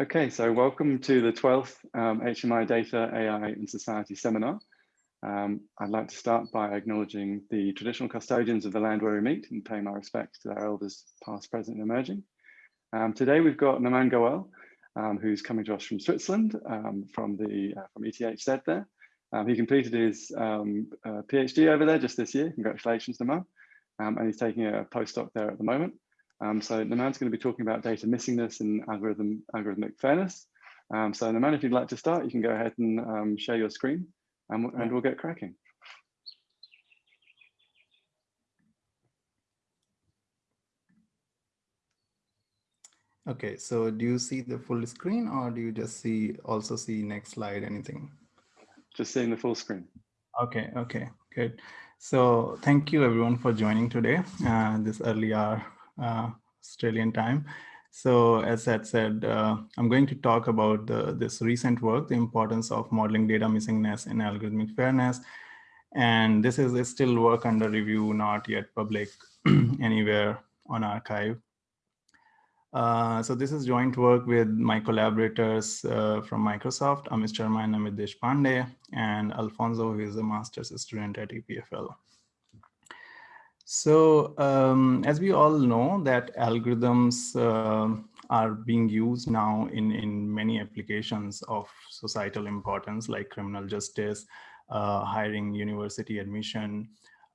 Okay, so welcome to the 12th um, HMI Data, AI and Society seminar. Um, I'd like to start by acknowledging the traditional custodians of the land where we meet and pay my respects to their elders past, present and emerging. Um, today we've got Naman Goel, um, who's coming to us from Switzerland, um, from the uh, from ETH there. Um, he completed his uh, PhD over there just this year. Congratulations, Naman. and he's taking a postdoc there at the moment. Um, so Naman's going to be talking about data missingness and algorithm, algorithmic fairness. Um, so Naman, if you'd like to start, you can go ahead and um, share your screen and, and we'll get cracking. Okay, so do you see the full screen or do you just see also see next slide, anything? Just seeing the full screen. Okay, okay, good. So thank you everyone for joining today, uh, this early hour uh, Australian time. So as I said, uh, I'm going to talk about the, this recent work, the importance of modeling data missingness in algorithmic fairness. And this is still work under review, not yet public anywhere on arXiv. Uh, so this is joint work with my collaborators uh, from Microsoft, Amit Sharma and Amit Deshpande, and Alfonso, who is a master's student at EPFL. So um, as we all know that algorithms uh, are being used now in, in many applications of societal importance like criminal justice, uh, hiring university admission,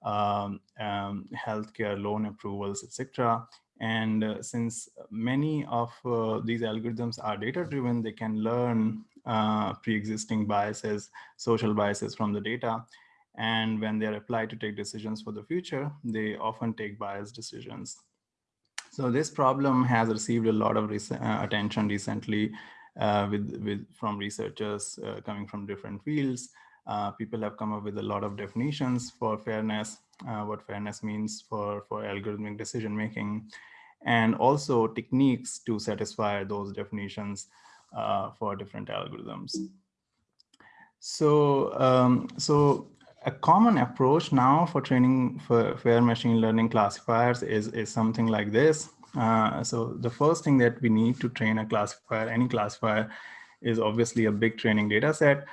um, um, healthcare loan approvals, etc. And uh, since many of uh, these algorithms are data driven, they can learn uh, pre-existing biases, social biases from the data. And when they're applied to take decisions for the future, they often take biased decisions. So this problem has received a lot of rec uh, attention recently uh, with, with, from researchers uh, coming from different fields. Uh, people have come up with a lot of definitions for fairness, uh, what fairness means for, for algorithmic decision making, and also techniques to satisfy those definitions uh, for different algorithms. So, um, so a common approach now for training for fair machine learning classifiers is, is something like this. Uh, so the first thing that we need to train a classifier, any classifier, is obviously a big training data set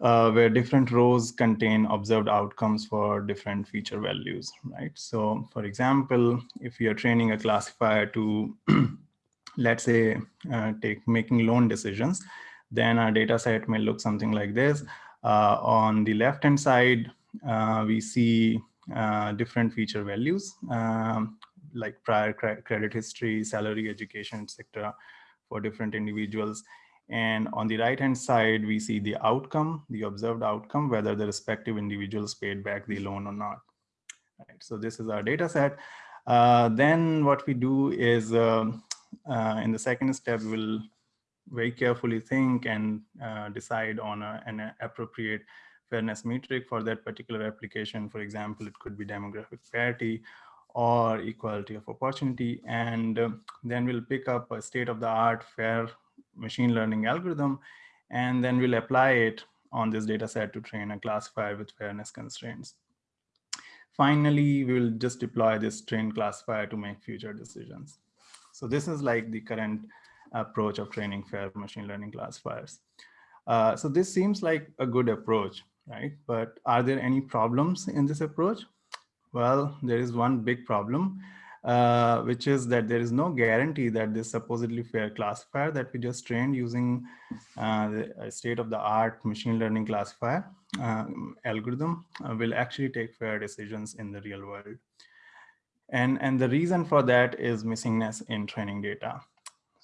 uh, where different rows contain observed outcomes for different feature values, right? So for example, if you're training a classifier to, let's say, uh, take making loan decisions, then our data set may look something like this. Uh, on the left-hand side, uh, we see uh, different feature values um, like prior credit history, salary, education, etc. for different individuals. And on the right-hand side, we see the outcome, the observed outcome, whether the respective individuals paid back the loan or not. Right, so this is our data set. Uh, then what we do is uh, uh, in the second step, we'll very carefully think and uh, decide on a, an appropriate fairness metric for that particular application. For example, it could be demographic parity or equality of opportunity. And uh, then we'll pick up a state of the art fair machine learning algorithm, and then we'll apply it on this data set to train a classifier with fairness constraints. Finally, we will just deploy this trained classifier to make future decisions. So this is like the current approach of training fair machine learning classifiers. Uh, so this seems like a good approach, right? But are there any problems in this approach? Well, there is one big problem, uh, which is that there is no guarantee that this supposedly fair classifier that we just trained using uh, the state-of-the-art machine learning classifier um, algorithm uh, will actually take fair decisions in the real world. And, and the reason for that is missingness in training data.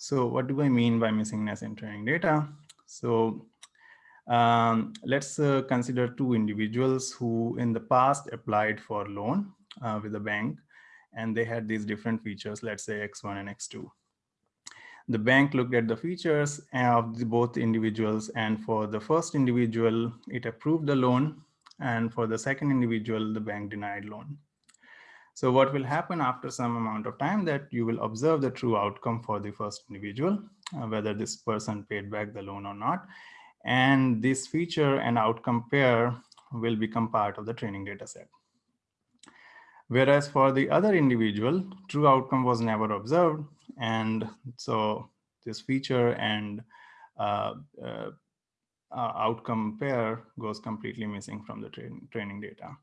So what do I mean by missingness in training data? So um, let's uh, consider two individuals who in the past applied for loan uh, with a bank and they had these different features, let's say X1 and X2. The bank looked at the features of the both individuals and for the first individual, it approved the loan and for the second individual, the bank denied loan. So what will happen after some amount of time that you will observe the true outcome for the first individual, uh, whether this person paid back the loan or not. And this feature and outcome pair will become part of the training data set. Whereas for the other individual, true outcome was never observed. And so this feature and uh, uh, outcome pair goes completely missing from the tra training data.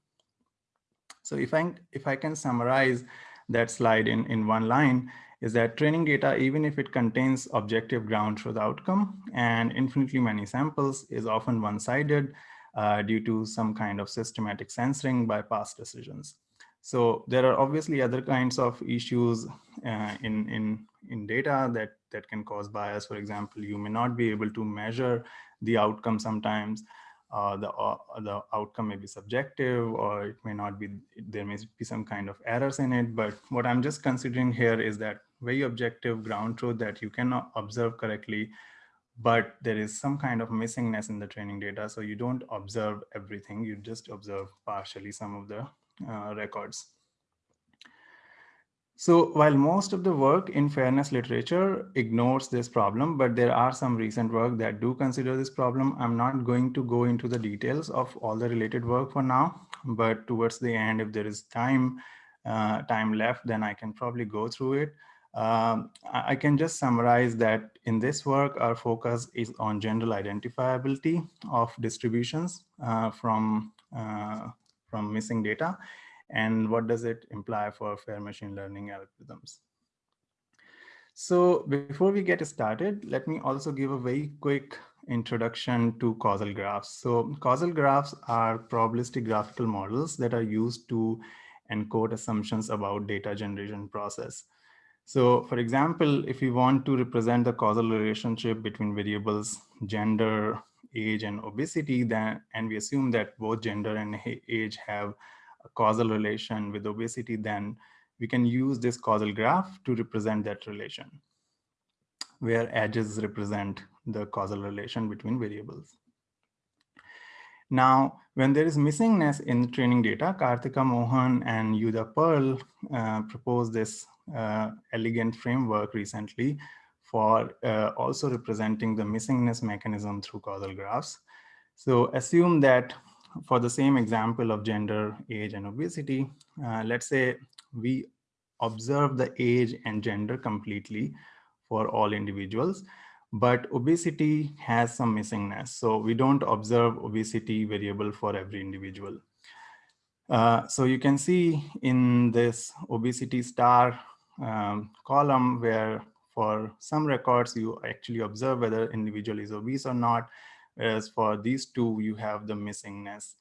So if I, if I can summarize that slide in, in one line, is that training data, even if it contains objective ground truth outcome and infinitely many samples is often one-sided uh, due to some kind of systematic censoring by past decisions. So there are obviously other kinds of issues uh, in, in, in data that, that can cause bias. For example, you may not be able to measure the outcome sometimes. Uh, the, uh, the outcome may be subjective or it may not be, there may be some kind of errors in it. But what I'm just considering here is that very objective ground truth that you cannot observe correctly, but there is some kind of missingness in the training data. So you don't observe everything, you just observe partially some of the uh, records. So while most of the work in fairness literature ignores this problem, but there are some recent work that do consider this problem. I'm not going to go into the details of all the related work for now, but towards the end, if there is time, uh, time left, then I can probably go through it. Um, I can just summarize that in this work, our focus is on general identifiability of distributions uh, from, uh, from missing data and what does it imply for fair machine learning algorithms. So before we get started, let me also give a very quick introduction to causal graphs. So causal graphs are probabilistic graphical models that are used to encode assumptions about data generation process. So for example, if we want to represent the causal relationship between variables, gender, age, and obesity, then, and we assume that both gender and age have a causal relation with obesity, then we can use this causal graph to represent that relation, where edges represent the causal relation between variables. Now, when there is missingness in training data, Karthika Mohan and Judea Pearl uh, proposed this uh, elegant framework recently for uh, also representing the missingness mechanism through causal graphs. So assume that for the same example of gender, age, and obesity, uh, let's say we observe the age and gender completely for all individuals, but obesity has some missingness. So we don't observe obesity variable for every individual. Uh, so you can see in this obesity star um, column where for some records you actually observe whether individual is obese or not, Whereas for these two, you have the missingness.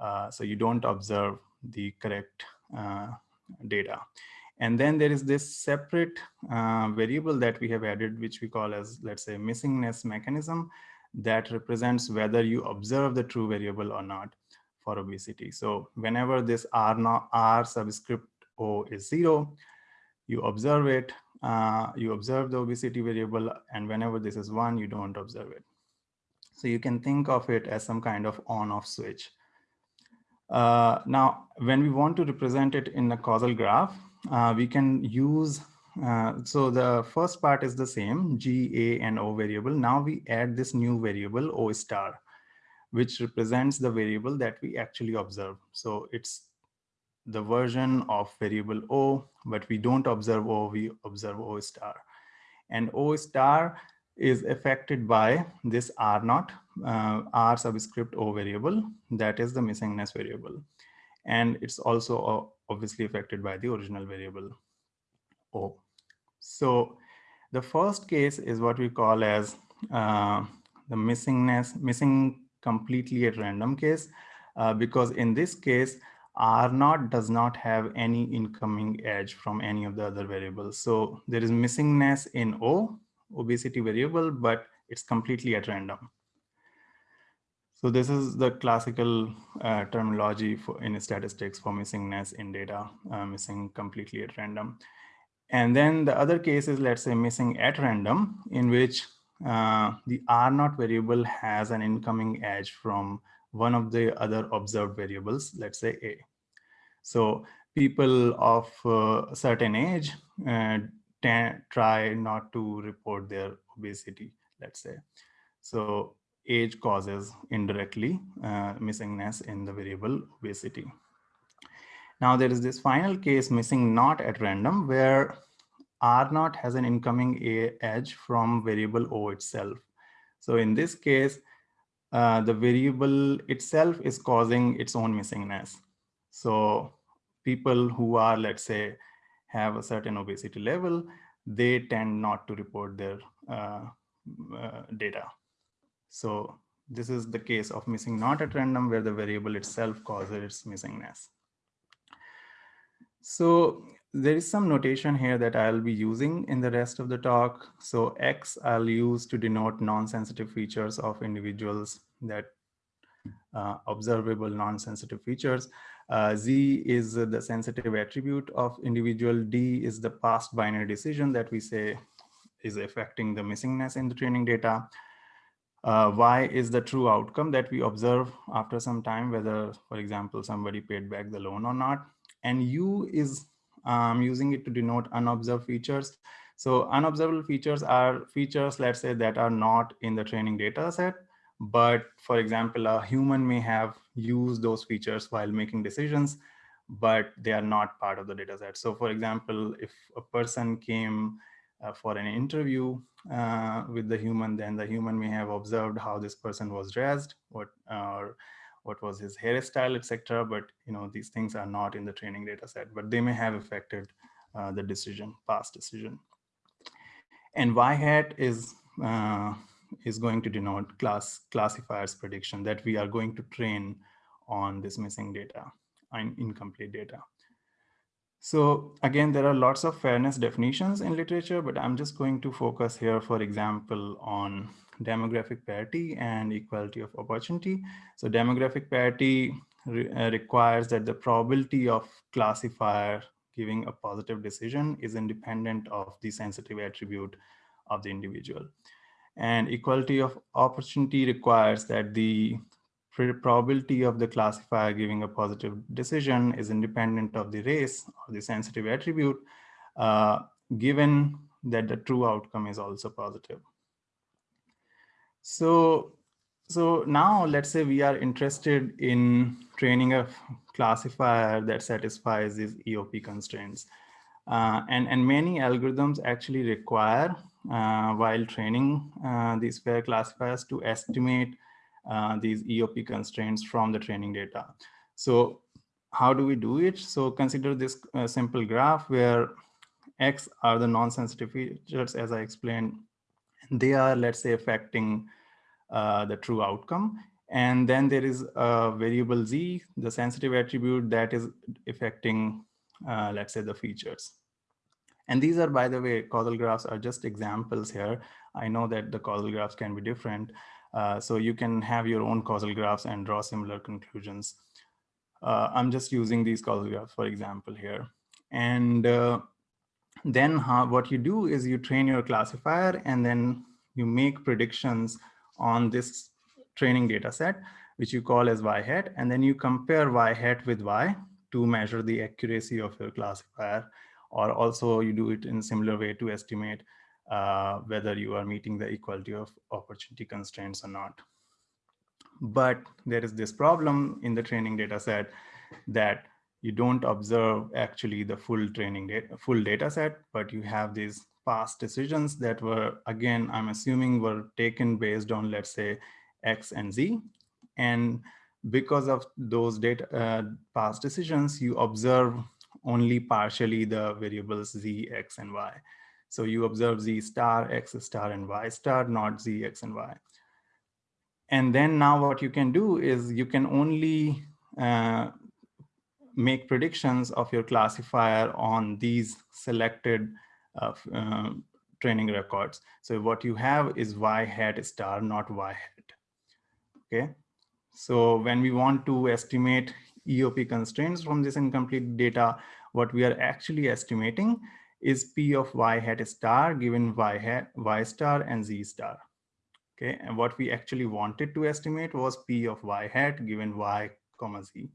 Uh, so you don't observe the correct uh, data. And then there is this separate uh, variable that we have added, which we call as, let's say, missingness mechanism that represents whether you observe the true variable or not for obesity. So whenever this R, not, R subscript O is zero, you observe it, uh, you observe the obesity variable, and whenever this is one, you don't observe it. So you can think of it as some kind of on-off switch. Uh, now, when we want to represent it in a causal graph, uh, we can use, uh, so the first part is the same, G, A, and O variable. Now we add this new variable O star, which represents the variable that we actually observe. So it's the version of variable O, but we don't observe O, we observe O star. And O star is affected by this R naught, uh, R subscript O variable, that is the missingness variable. And it's also uh, obviously affected by the original variable O. So the first case is what we call as uh, the missingness, missing completely at random case, uh, because in this case, R naught does not have any incoming edge from any of the other variables. So there is missingness in O obesity variable, but it's completely at random. So this is the classical uh, terminology for in statistics for missingness in data, uh, missing completely at random. And then the other case is, let's say, missing at random, in which uh, the R naught variable has an incoming edge from one of the other observed variables, let's say A. So people of a certain age uh, try not to report their obesity, let's say. So age causes indirectly uh, missingness in the variable obesity. Now there is this final case missing not at random where R naught has an incoming edge from variable O itself. So in this case, uh, the variable itself is causing its own missingness. So people who are, let's say, have a certain obesity level, they tend not to report their uh, uh, data. So this is the case of missing not at random where the variable itself causes its missingness. So there is some notation here that I'll be using in the rest of the talk. So X I'll use to denote non-sensitive features of individuals that uh, observable non-sensitive features. Uh, Z is the sensitive attribute of individual. D is the past binary decision that we say is affecting the missingness in the training data. Uh, y is the true outcome that we observe after some time, whether, for example, somebody paid back the loan or not. And U is um, using it to denote unobserved features. So unobservable features are features, let's say, that are not in the training data set. But for example, a human may have used those features while making decisions, but they are not part of the data set. So for example, if a person came uh, for an interview uh, with the human, then the human may have observed how this person was dressed, what or what was his hairstyle, etc. But you know these things are not in the training data set, but they may have affected uh, the decision, past decision. And y hat is uh, is going to denote class classifiers prediction that we are going to train on this missing data and incomplete data. So again, there are lots of fairness definitions in literature, but I'm just going to focus here, for example, on demographic parity and equality of opportunity. So demographic parity re uh, requires that the probability of classifier giving a positive decision is independent of the sensitive attribute of the individual. And equality of opportunity requires that the probability of the classifier giving a positive decision is independent of the race or the sensitive attribute, uh, given that the true outcome is also positive. So, so now let's say we are interested in training a classifier that satisfies these EOP constraints. Uh, and, and many algorithms actually require, while training uh, these fair classifiers to estimate uh, these EOP constraints from the training data. So how do we do it? So consider this uh, simple graph where X are the non-sensitive features, as I explained. They are, let's say, affecting uh, the true outcome. And then there is a variable Z, the sensitive attribute that is affecting, uh, let's say, the features. And these are, by the way, causal graphs are just examples here. I know that the causal graphs can be different, uh, so you can have your own causal graphs and draw similar conclusions. Uh, I'm just using these causal graphs, for example, here. And uh, then how, what you do is you train your classifier and then you make predictions on this training data set, which you call as y hat. And then you compare y hat with y to measure the accuracy of your classifier. Or also you do it in similar way to estimate uh, whether you are meeting the equality of opportunity constraints or not. But there is this problem in the training data set that you don't observe actually the full training data, full data set, but you have these past decisions that were, again, I'm assuming were taken based on, let's say, X and Z. And because of those data uh, past decisions, you observe only partially the variables Z, X, and Y. So you observe Z star, X star, and Y star, not Z, X, and Y. And then now what you can do is you can only uh, make predictions of your classifier on these selected uh, uh, training records. So what you have is Y hat star, not Y hat. Okay. So when we want to estimate EOP constraints from this incomplete data, what we are actually estimating is P of y hat star given y hat, y star and z star. Okay, and what we actually wanted to estimate was P of y hat given y comma z.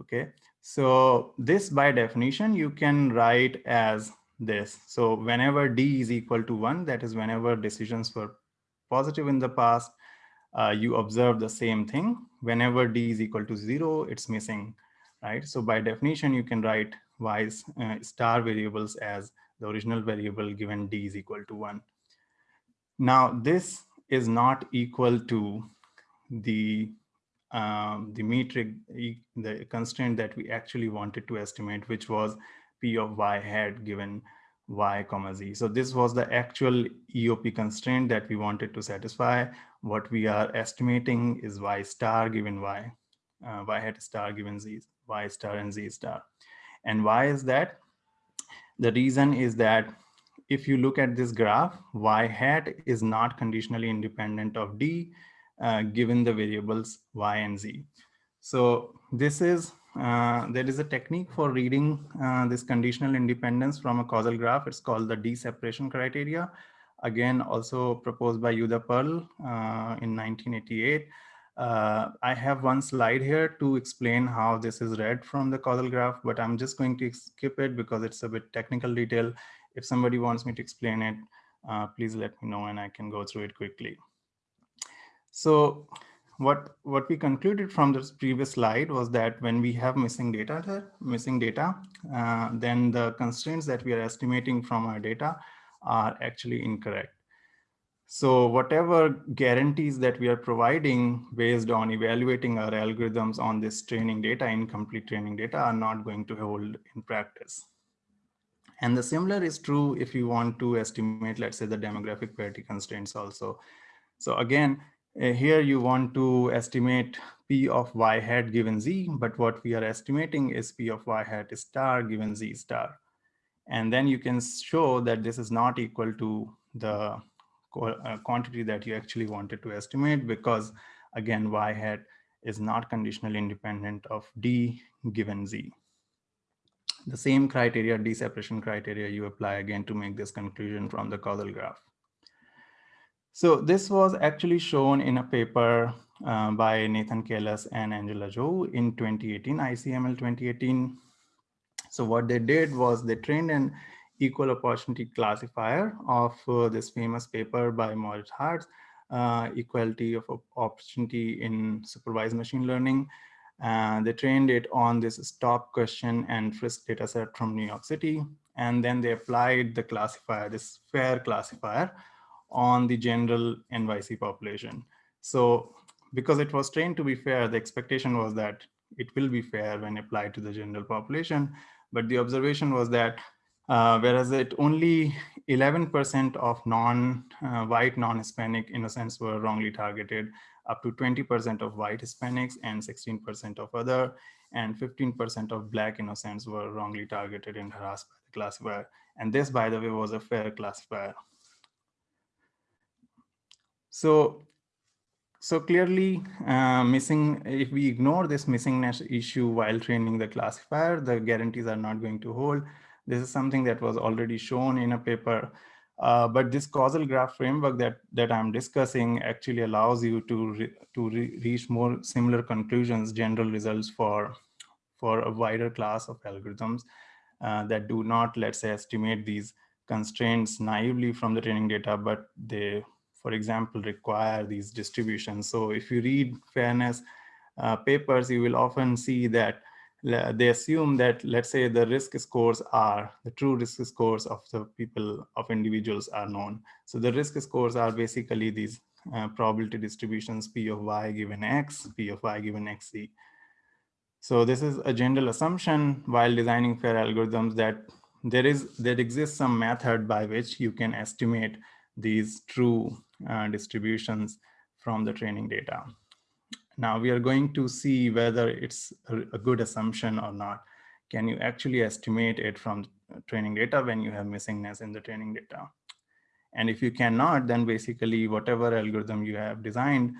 Okay, so this by definition you can write as this. So whenever d is equal to one, that is whenever decisions were positive in the past, uh, you observe the same thing. Whenever d is equal to zero, it's missing, right? So by definition, you can write y uh, star variables as the original variable given d is equal to one. Now this is not equal to the um, the metric, the constraint that we actually wanted to estimate, which was p of y hat given y comma z. So this was the actual EOP constraint that we wanted to satisfy. What we are estimating is y star given y, uh, y hat star given z, y star and z star. And why is that? The reason is that if you look at this graph, y hat is not conditionally independent of d, uh, given the variables y and z. So this is uh, there is a technique for reading uh, this conditional independence from a causal graph. It's called the D-separation criteria. Again, also proposed by Judea Pearl uh, in 1988. Uh, I have one slide here to explain how this is read from the causal graph, but I'm just going to skip it because it's a bit technical detail. If somebody wants me to explain it, uh, please let me know and I can go through it quickly. So what what we concluded from this previous slide was that when we have missing data there, missing data, uh, then the constraints that we are estimating from our data are actually incorrect. So whatever guarantees that we are providing based on evaluating our algorithms on this training data, incomplete training data are not going to hold in practice. And the similar is true if you want to estimate, let's say the demographic parity constraints also. So again, here you want to estimate P of y hat given z, but what we are estimating is P of y hat star given z star. And then you can show that this is not equal to the uh, quantity that you actually wanted to estimate because again, y hat is not conditionally independent of d given z. The same criteria, D-separation criteria you apply again to make this conclusion from the causal graph. So this was actually shown in a paper uh, by Nathan Kallus and Angela Zhou in 2018, ICML 2018. So what they did was they trained an equal opportunity classifier of uh, this famous paper by Moritz Hardt, uh, equality of opportunity in supervised machine learning. Uh, they trained it on this stop question and frisk dataset from New York City. And then they applied the classifier, this fair classifier on the general NYC population. So because it was trained to be fair, the expectation was that it will be fair when applied to the general population. But the observation was that uh, whereas it only 11% of non-white, uh, non-Hispanic innocents were wrongly targeted, up to 20% of white Hispanics and 16% of other, and 15% of black innocents were wrongly targeted and harassed by the classifier. And this, by the way, was a fair classifier. So, so clearly uh, missing, if we ignore this missingness issue while training the classifier, the guarantees are not going to hold. This is something that was already shown in a paper. Uh, but this causal graph framework that, that I'm discussing actually allows you to, re, to re reach more similar conclusions, general results for, for a wider class of algorithms uh, that do not, let's say, estimate these constraints naively from the training data, but they for example, require these distributions. So if you read fairness uh, papers, you will often see that they assume that, let's say, the risk scores are, the true risk scores of the people, of individuals are known. So the risk scores are basically these uh, probability distributions, P of y given x, P of y given xc. So this is a general assumption while designing fair algorithms that there is there exists some method by which you can estimate these true Uh, distributions from the training data. Now we are going to see whether it's a, good assumption or not. Can you actually estimate it from training data when you have missingness in the training data? And if you cannot, then basically whatever algorithm you have designed,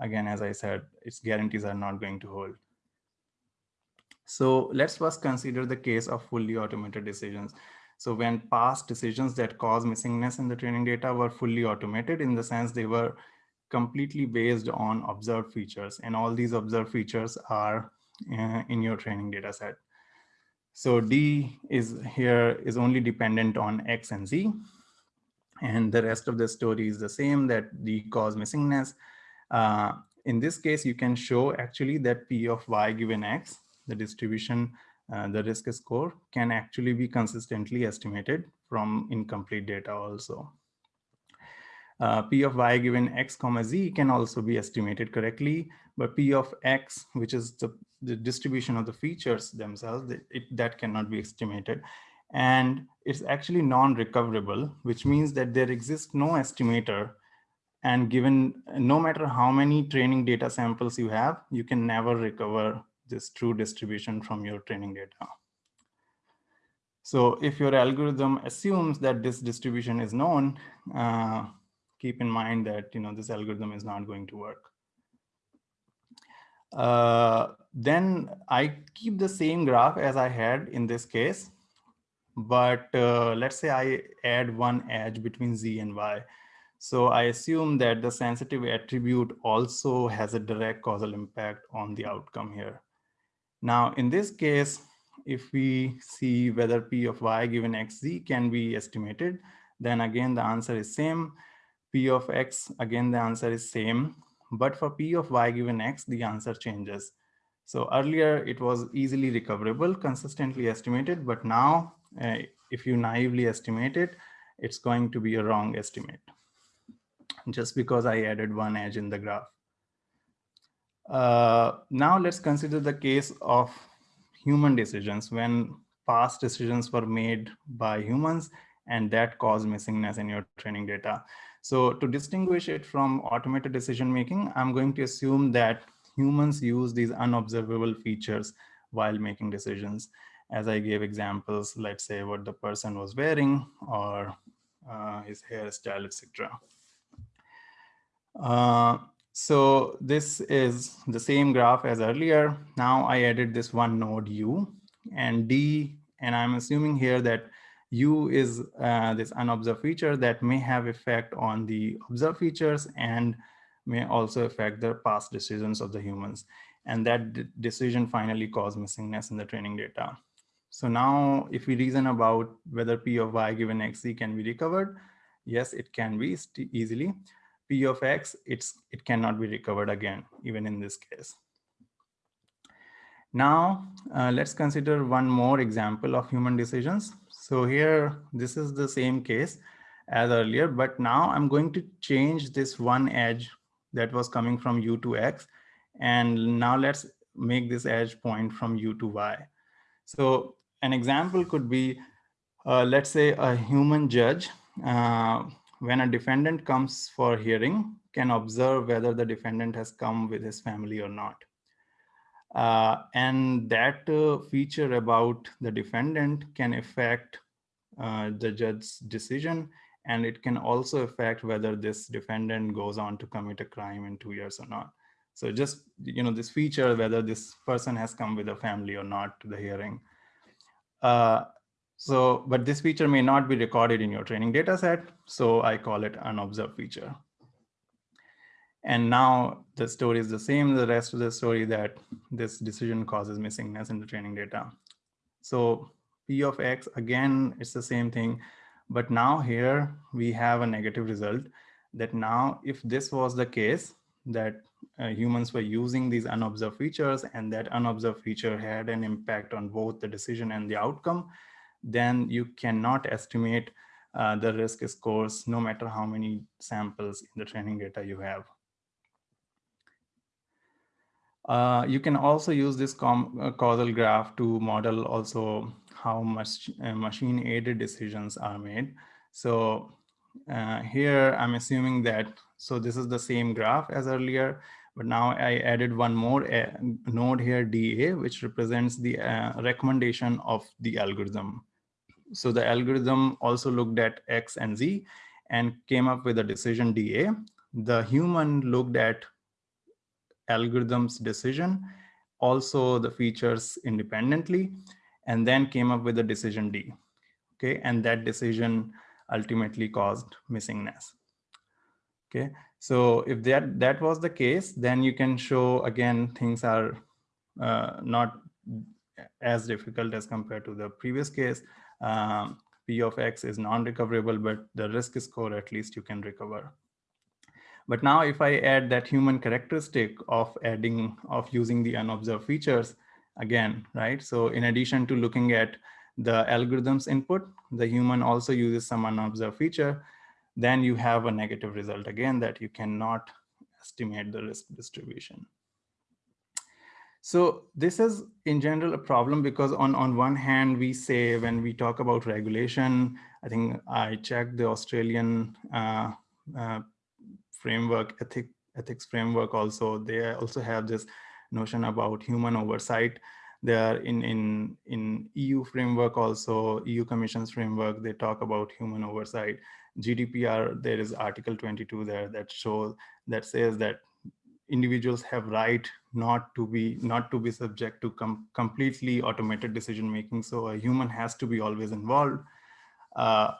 again, as I said, its guarantees are not going to hold. So let's first consider the case of fully automated decisions. So when past decisions that cause missingness in the training data were fully automated in the sense they were completely based on observed features and all these observed features are uh, in your training data set. So D is here is only dependent on X and Z. And the rest of the story is the same that D cause missingness. Uh, in this case, you can show actually that P of Y given X, the distribution uh, the risk score can actually be consistently estimated from incomplete data also. Uh, P of y given x comma z can also be estimated correctly, but P of x, which is the, the distribution of the features themselves, it, that cannot be estimated. And it's actually non-recoverable, which means that there exists no estimator and given no matter how many training data samples you have, you can never recover this true distribution from your training data. So if your algorithm assumes that this distribution is known, uh, keep in mind that you know this algorithm is not going to work. Uh, then I keep the same graph as I had in this case, but uh, let's say I add one edge between z and y. So I assume that the sensitive attribute also has a direct causal impact on the outcome here. Now, in this case, if we see whether P of y given xz can be estimated, then again, the answer is same. P of x, again, the answer is same. But for P of y given x, the answer changes. So earlier it was easily recoverable, consistently estimated, but now uh, if you naively estimate it, it's going to be a wrong estimate just because I added one edge in the graph. Uh, now let's consider the case of human decisions when past decisions were made by humans and that caused missingness in your training data. So to distinguish it from automated decision making, I'm going to assume that humans use these unobservable features while making decisions. As I gave examples, let's say what the person was wearing or uh, his hairstyle, etc. Uh, so this is the same graph as earlier. Now I added this one node U and D, and I'm assuming here that U is uh, this unobserved feature that may have effect on the observed features and may also affect the past decisions of the humans. And that decision finally caused missingness in the training data. So now if we reason about whether P of Y given XZ can be recovered, yes, it can be easily. P of X, it's, it cannot be recovered again, even in this case. Now, uh, let's consider one more example of human decisions. So here, this is the same case as earlier, but now I'm going to change this one edge that was coming from U to X. And now let's make this edge point from U to Y. So an example could be, uh, let's say a human judge, uh, when a defendant comes for hearing, can observe whether the defendant has come with his family or not. Uh, and that uh, feature about the defendant can affect uh, the judge's decision and it can also affect whether this defendant goes on to commit a crime in two years or not. So just, you know, this feature, whether this person has come with a family or not to the hearing. So, but this feature may not be recorded in your training data set. So I call it an observed feature. And now the story is the same, the rest of the story that this decision causes missingness in the training data. So P of X, again, it's the same thing. But now here we have a negative result that now if this was the case that uh, humans were using these unobserved features and that unobserved feature had an impact on both the decision and the outcome, then you cannot estimate uh, the risk scores no matter how many samples in the training data you have. Uh, you can also use this uh, causal graph to model also how much uh, machine aided decisions are made. So uh, here I'm assuming that, so this is the same graph as earlier, but now I added one more uh, node here, DA, which represents the recommendation of the algorithm. So the algorithm also looked at X and Z and came up with a decision DA. The human looked at algorithm's decision, also the features independently, and then came up with a decision D. Okay, and that decision ultimately caused missingness. Okay, so if that that was the case, then you can show again things are uh, not as difficult as compared to the previous case. Um, P of X is non-recoverable, but the risk score at least you can recover. But now if I add that human characteristic of adding, of using the unobserved features, again, right? So in addition to looking at the algorithm's input, the human also uses some unobserved feature, then you have a negative result again that you cannot estimate the risk distribution. So this is in general a problem because on, on one hand, we say when we talk about regulation, I think I checked the Australian uh, uh, framework, ethic, ethics framework also. They also have this notion about human oversight. They are in, in, in EU framework also, EU Commission's framework, they talk about human oversight. GDPR, there is Article 22 there that shows, that says that individuals have right not to be not to be subject to com completely automated decision making. So a human has to be always involved. Uh,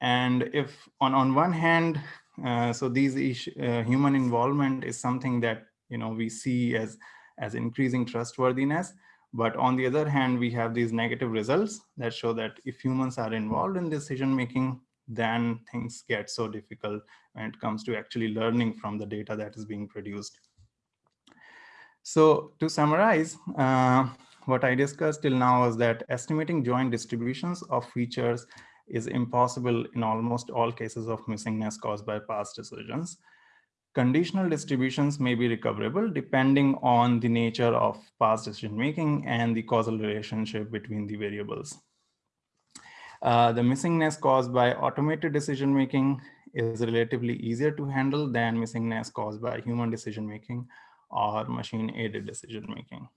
and if on on one hand uh, so these uh, human involvement is something that you know we see as as increasing trustworthiness. But on the other hand we have these negative results that show that if humans are involved in decision making then things get so difficult when it comes to actually learning from the data that is being produced so to summarize, uh, what I discussed till now is that estimating joint distributions of features is impossible in almost all cases of missingness caused by past decisions. Conditional distributions may be recoverable depending on the nature of past decision making and the causal relationship between the variables. Uh, the missingness caused by automated decision making is relatively easier to handle than missingness caused by human decision making or machine aided decision making.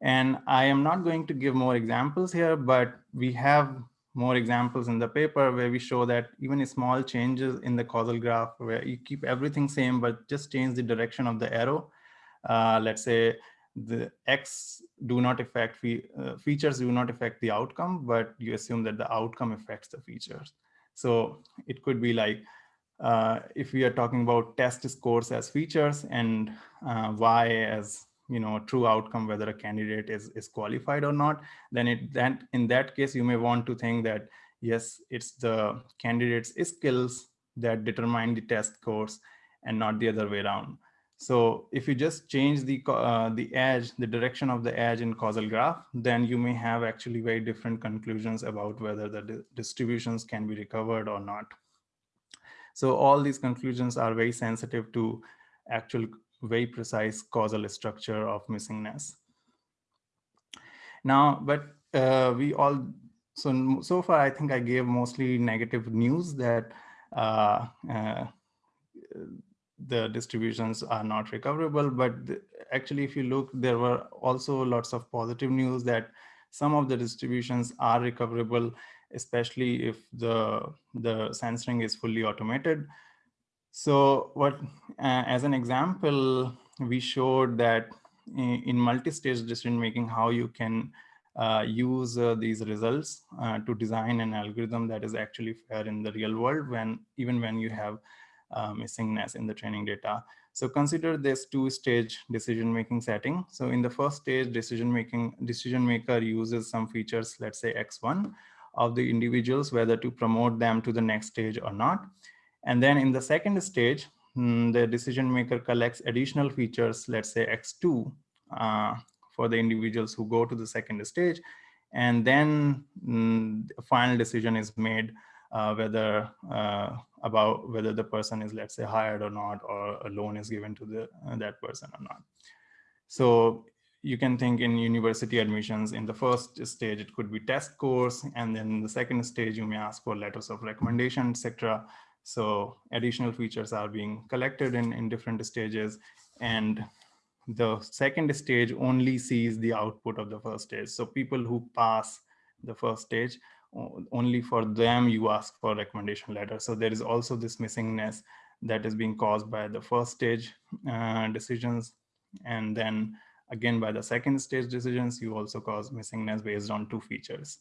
And I am not going to give more examples here, but we have more examples in the paper where we show that even small changes in the causal graph where you keep everything same, but just change the direction of the arrow. Uh, let's say the X do not affect fe uh, features do not affect the outcome, but you assume that the outcome affects the features. So it could be like uh, if we are talking about test scores as features and uh, y as you know true outcome whether a candidate is is qualified or not then it in that case you may want to think that yes it's the candidate's skills that determine the test scores and not the other way around. So if you just change the uh, the edge the direction of the edge in causal graph then you may have actually very different conclusions about whether the distributions can be recovered or not so all these conclusions are very sensitive to actual very precise causal structure of missingness. Now, but uh, we all, so, so far I think I gave mostly negative news that uh, uh, the distributions are not recoverable, but actually if you look, there were also lots of positive news that some of the distributions are recoverable especially if the, the censoring is fully automated. So what, uh, as an example, we showed that in, in multi-stage decision making, how you can uh, use uh, these results uh, to design an algorithm that is actually fair in the real world when even when you have uh, missingness in the training data. So consider this two-stage decision-making setting. So in the first stage, decision-making decision maker uses some features, let's say X1, of the individuals, whether to promote them to the next stage or not. And then in the second stage, mm, the decision maker collects additional features, let's say X2, uh, for the individuals who go to the second stage. And then mm, the final decision is made uh, whether uh, about whether the person is, let's say, hired or not, or a loan is given to the uh, that person or not. So you can think in university admissions in the first stage it could be test scores and then the second stage you may ask for letters of recommendation etc so additional features are being collected in in different stages and the second stage only sees the output of the first stage. So people who pass the first stage only for them you ask for recommendation letter. So there is also this missingness that is being caused by the first stage uh, decisions and then Again, by the second stage decisions, you also cause missingness based on two features.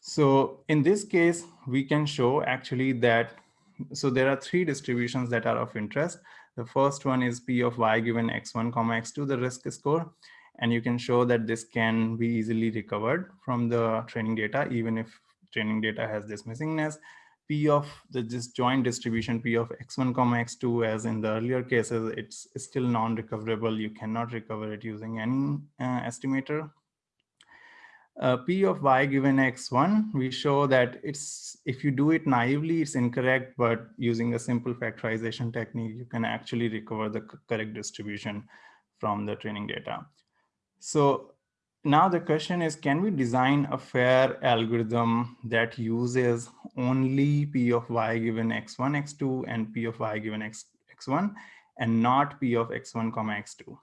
So in this case, we can show actually that, so there are three distributions that are of interest. The first one is P of y given x1 comma x2, the risk score. And you can show that this can be easily recovered from the training data, even if training data has this missingness. P of the this joint distribution P of x1 comma x2 as in the earlier cases, it's, it's still non-recoverable. You cannot recover it using any uh, estimator. Uh, P of y given x1, we show that it's if you do it naively, it's incorrect, but using a simple factorization technique, you can actually recover the correct distribution from the training data. So now the question is, can we design a fair algorithm that uses only P of y given x1, x2 and P of y given x, x1 and not P of x1, comma x2?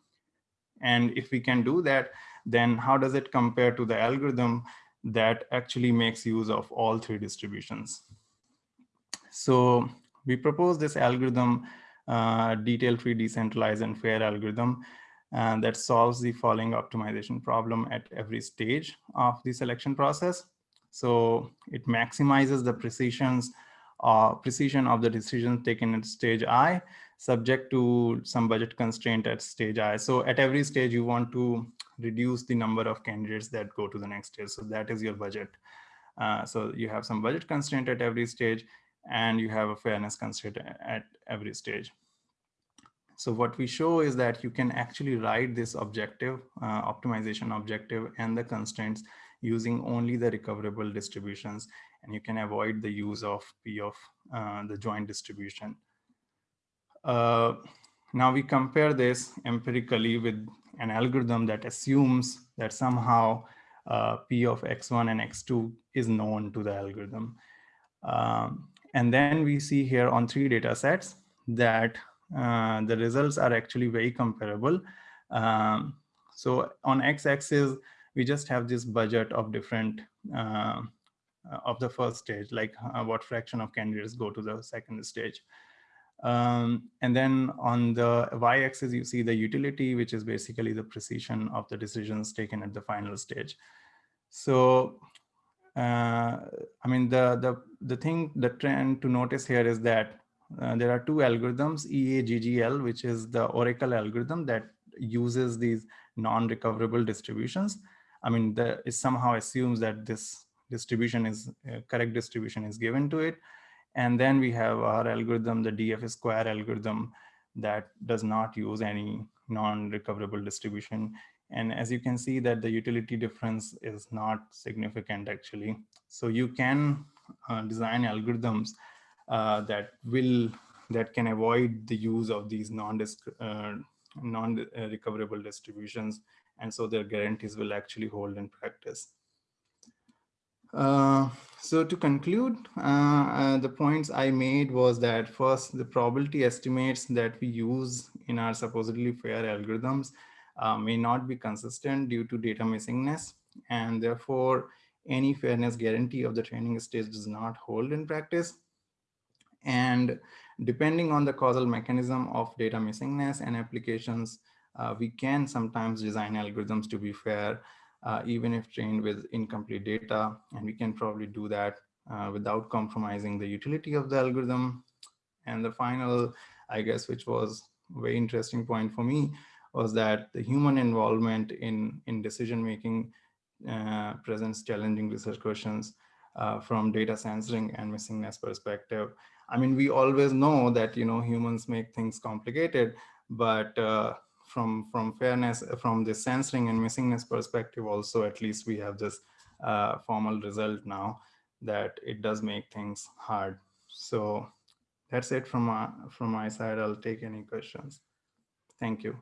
And if we can do that, then how does it compare to the algorithm that actually makes use of all three distributions? So we propose this algorithm, uh, detail-free, decentralized, and fair algorithm and that solves the following optimization problem at every stage of the selection process. So it maximizes the precisions, uh, precision of the decisions taken at stage I, subject to some budget constraint at stage I. So at every stage, you want to reduce the number of candidates that go to the next stage. So that is your budget. Uh, so you have some budget constraint at every stage, and you have a fairness constraint at every stage. So what we show is that you can actually write this objective, uh, optimization objective and the constraints using only the recoverable distributions. And you can avoid the use of P of uh, the joint distribution. Uh, now we compare this empirically with an algorithm that assumes that somehow uh, P of X1 and X2 is known to the algorithm. Um, and then we see here on three data sets that uh, the results are actually very comparable. Um, so on x-axis, we just have this budget of different uh, of the first stage, like uh, what fraction of candidates go to the second stage. Um, and then on the y-axis, you see the utility, which is basically the precision of the decisions taken at the final stage. So, uh, I mean, the, the, the thing, the trend to notice here is that uh, there are two algorithms, EAGGL, which is the Oracle algorithm that uses these non-recoverable distributions. I mean, the, it somehow assumes that this distribution is uh, correct distribution is given to it. And then we have our algorithm, the DF square algorithm that does not use any non-recoverable distribution. And as you can see that the utility difference is not significant actually. So you can uh, design algorithms uh, that will that can avoid the use of these non uh, non recoverable distributions. And so their guarantees will actually hold in practice. Uh, so to conclude, uh, uh, the points I made was that first, the probability estimates that we use in our supposedly fair algorithms uh, may not be consistent due to data missingness, and therefore any fairness guarantee of the training stage does not hold in practice. And depending on the causal mechanism of data missingness and applications, uh, we can sometimes design algorithms to be fair, uh, even if trained with incomplete data. And we can probably do that uh, without compromising the utility of the algorithm. And the final, I guess, which was very interesting point for me, was that the human involvement in, in decision-making uh, presents challenging research questions uh, from data censoring and missingness perspective. I mean, we always know that, you know, humans make things complicated, but uh, from, from fairness, from the censoring and missingness perspective, also, at least we have this uh, formal result now that it does make things hard. So that's it from my, from my side. I'll take any questions. Thank you.